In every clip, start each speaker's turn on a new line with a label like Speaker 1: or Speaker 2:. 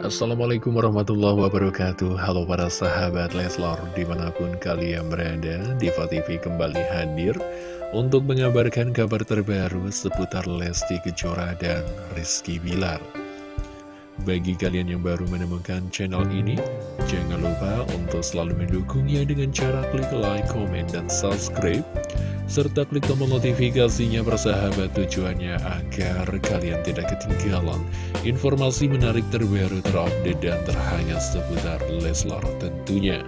Speaker 1: Assalamualaikum warahmatullahi wabarakatuh. Halo para sahabat Leslar Di mana pun kalian berada Diva TV kembali hadir Untuk mengabarkan kabar terbaru Seputar Lesti Kejora dan Rizky Bilar. Bagi kalian yang baru menemukan channel ini Jangan lupa untuk selalu mendukungnya Dengan cara klik like, comment, dan subscribe serta klik tombol notifikasinya bersahabat tujuannya agar kalian tidak ketinggalan informasi menarik terbaru terupdate dan terhangat seputar Leslar tentunya.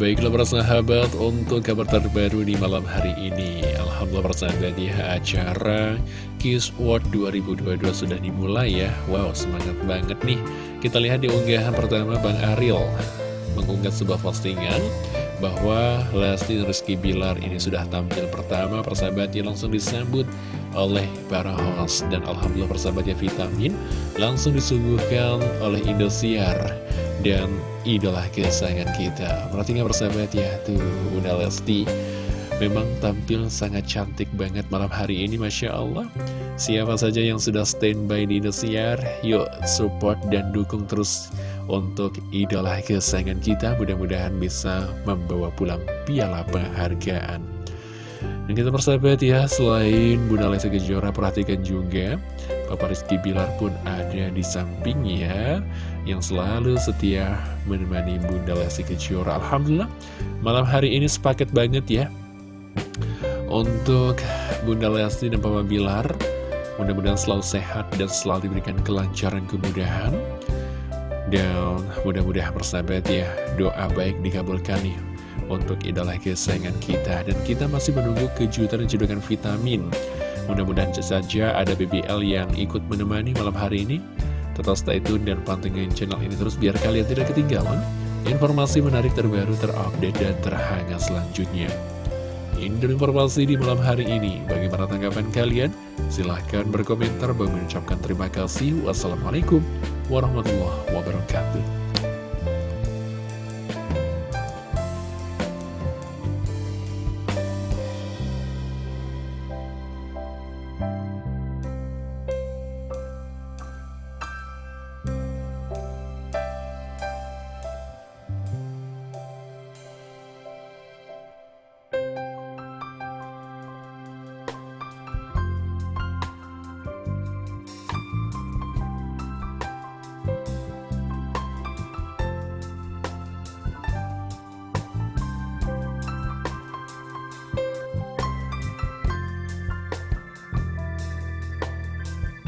Speaker 1: Baiklah persahabat untuk kabar terbaru di malam hari ini. Alhamdulillah persahabat ya acara Kiss World 2022 sudah dimulai ya. Wow semangat banget nih. Kita lihat di unggahan pertama Bang Ariel Mengunggah sebuah postingan bahwa Lesti Rizky Bilar ini sudah tampil pertama persahabatnya langsung disambut oleh para host. Dan Alhamdulillah persahabatnya vitamin langsung disuguhkan oleh Indosiar dan idola kesayangan kita. Perhatikan persahabat ya? Tuh Bunda Lesti memang tampil sangat cantik banget malam hari ini Masya Allah. Siapa saja yang sudah standby di Indosiar yuk support dan dukung terus untuk idola kesayangan kita mudah-mudahan bisa membawa pulang piala penghargaan. Dan kita persahabat ya selain Bunda Lesti Kejora perhatikan juga Papa Rizky Bilar pun ada di sampingnya yang selalu setia menemani Bunda Lesti Kejora. Alhamdulillah malam hari ini sepaket banget ya. Untuk Bunda Lesti dan Papa Bilar mudah-mudahan selalu sehat dan selalu diberikan kelancaran kemudahan dan mudah-mudahan persahabat ya, doa baik dikabulkan nih untuk idola kesayangan kita. Dan kita masih menunggu kejutan dan vitamin. Mudah-mudahan saja ada BBL yang ikut menemani malam hari ini. Tetap stay tune dan pantengin channel ini terus biar kalian tidak ketinggalan informasi menarik terbaru terupdate dan terhangat selanjutnya. Ini informasi di malam hari ini. Bagaimana tanggapan kalian? Silahkan berkomentar. Bang mengucapkan terima kasih. Wassalamualaikum warahmatullahi wabarakatuh.